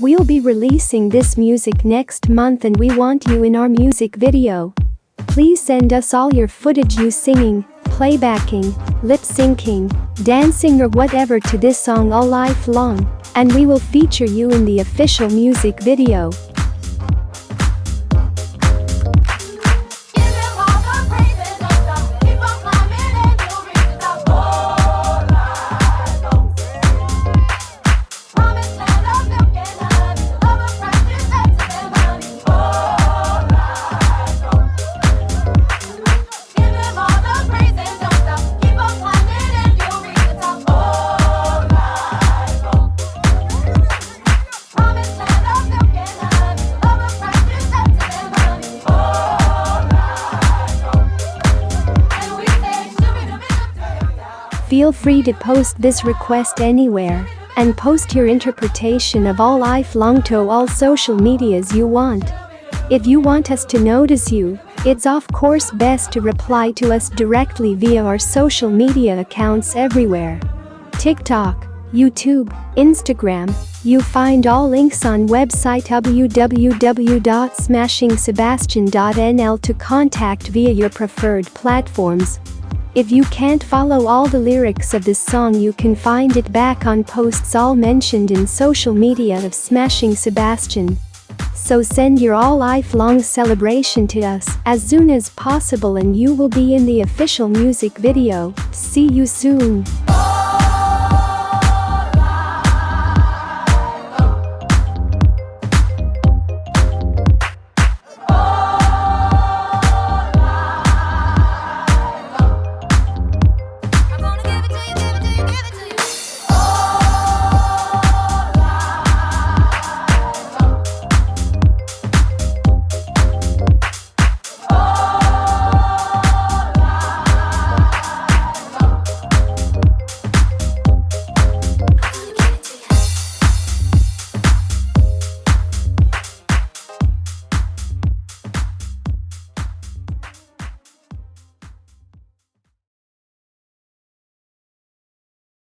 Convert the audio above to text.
We'll be releasing this music next month and we want you in our music video. Please send us all your footage you singing, playbacking, lip syncing, dancing or whatever to this song all life long, and we will feature you in the official music video. Feel free to post this request anywhere and post your interpretation of all life long to all social medias you want. If you want us to notice you, it's of course best to reply to us directly via our social media accounts everywhere. TikTok, YouTube, Instagram, you find all links on website www.smashingsebastian.nl to contact via your preferred platforms. If you can't follow all the lyrics of this song you can find it back on posts all mentioned in social media of Smashing Sebastian. So send your all lifelong celebration to us as soon as possible and you will be in the official music video. See you soon.